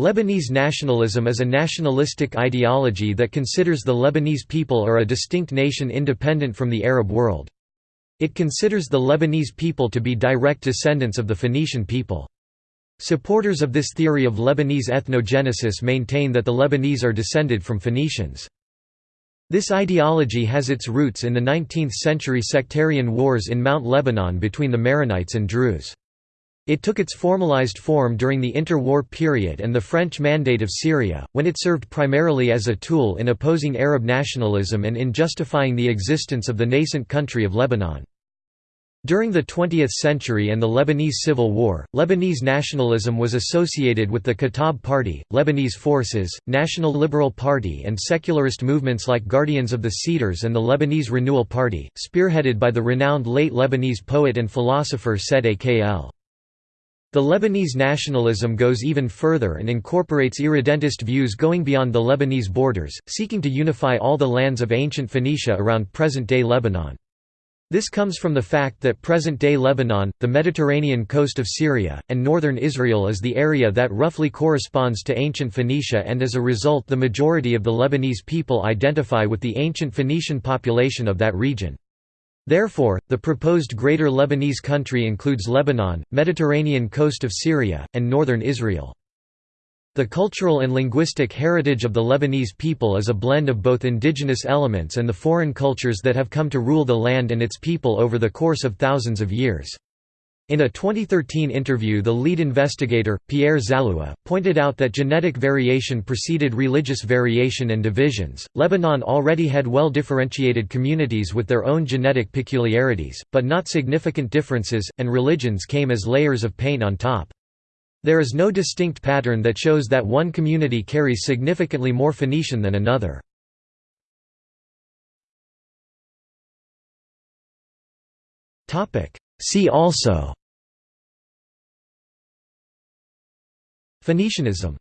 Lebanese nationalism is a nationalistic ideology that considers the Lebanese people are a distinct nation independent from the Arab world. It considers the Lebanese people to be direct descendants of the Phoenician people. Supporters of this theory of Lebanese ethnogenesis maintain that the Lebanese are descended from Phoenicians. This ideology has its roots in the 19th-century sectarian wars in Mount Lebanon between the Maronites and Druze. It took its formalized form during the interwar period and the French Mandate of Syria, when it served primarily as a tool in opposing Arab nationalism and in justifying the existence of the nascent country of Lebanon. During the 20th century and the Lebanese Civil War, Lebanese nationalism was associated with the Kataeb Party, Lebanese Forces, National Liberal Party and secularist movements like Guardians of the Cedars and the Lebanese Renewal Party, spearheaded by the renowned late Lebanese poet and philosopher Said Akl. The Lebanese nationalism goes even further and incorporates irredentist views going beyond the Lebanese borders, seeking to unify all the lands of ancient Phoenicia around present-day Lebanon. This comes from the fact that present-day Lebanon, the Mediterranean coast of Syria, and northern Israel is the area that roughly corresponds to ancient Phoenicia and as a result the majority of the Lebanese people identify with the ancient Phoenician population of that region. Therefore, the proposed Greater Lebanese country includes Lebanon, Mediterranean coast of Syria, and northern Israel. The cultural and linguistic heritage of the Lebanese people is a blend of both indigenous elements and the foreign cultures that have come to rule the land and its people over the course of thousands of years. In a 2013 interview the lead investigator, Pierre Zalloua, pointed out that genetic variation preceded religious variation and divisions. Lebanon already had well differentiated communities with their own genetic peculiarities, but not significant differences, and religions came as layers of paint on top. There is no distinct pattern that shows that one community carries significantly more Phoenician than another. See also Phoenicianism